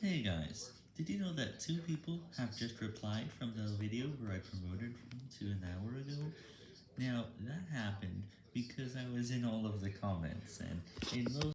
Hey guys, did you know that two people have just replied from the video where I promoted from to an hour ago? Now, that happened because I was in all of the comments, and in most